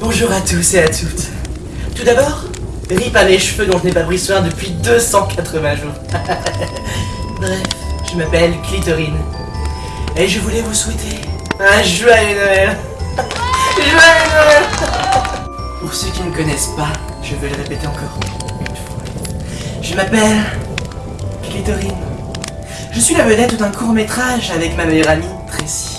Bonjour à tous et à toutes. Tout d'abord, rip à mes cheveux dont je n'ai pas pris soin depuis 280 jours. Bref, je m'appelle Clitorine. Et je voulais vous souhaiter un joyeux Noël. joyeux Noël Pour ceux qui ne connaissent pas, je vais le répéter encore une fois. Je m'appelle Clitorine. Je suis la vedette d'un court métrage avec ma meilleure amie, Tracy.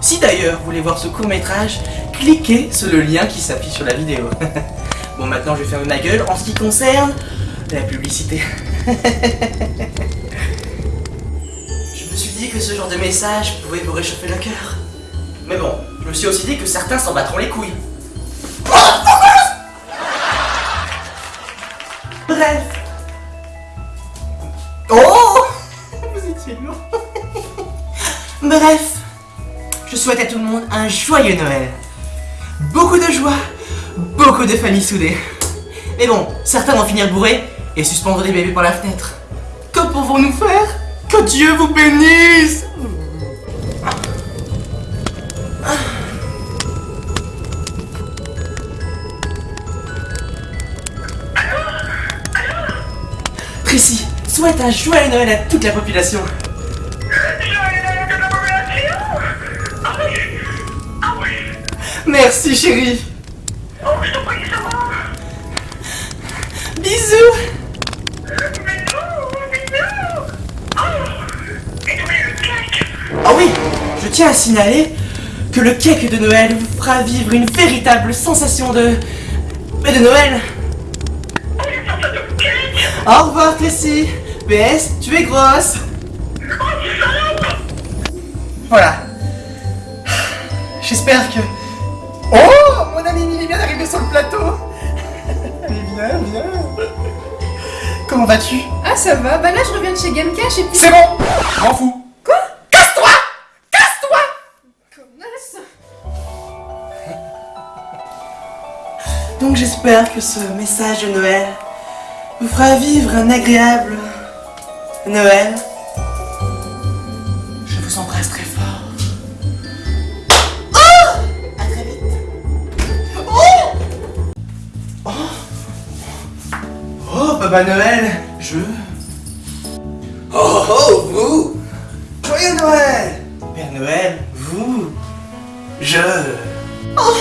Si d'ailleurs vous voulez voir ce court métrage, cliquez sur le lien qui s'affiche sur la vidéo. bon maintenant je vais fermer ma gueule en ce qui concerne la publicité. que ce genre de message pouvait vous réchauffer le cœur. Mais bon, je me suis aussi dit que certains s'en battront les couilles. Bref. Oh Vous étiez lourd. Bref. Je souhaite à tout le monde un joyeux Noël. Beaucoup de joie, beaucoup de familles soudées. Mais bon, certains vont finir bourrés et suspendre des bébés par la fenêtre. Que pouvons-nous faire? Que Dieu vous bénisse. Précis, souhaite un joyeux Noël à toute la population. Merci chérie. Oh, je t'en prie, ça va. Bisous Ah oui, je tiens à signaler que le cake de Noël vous fera vivre une véritable sensation de... Mais de Noël. Au revoir Tracy. PS, tu es grosse. Voilà. J'espère que... Oh Mon ami Mimi vient d'arriver sur le plateau. Allez, viens, viens. Comment vas-tu? Ah ça va, bah là je reviens de chez Gamecash et puis... C'est bon m'en fous Donc j'espère que ce message de Noël vous fera vivre un agréable Noël. Je vous embrasse très fort. Oh À très vite. Oh Oh Oh Papa Noël, je... Oh oh vous Joyeux Noël Père Noël, vous... Je... Oh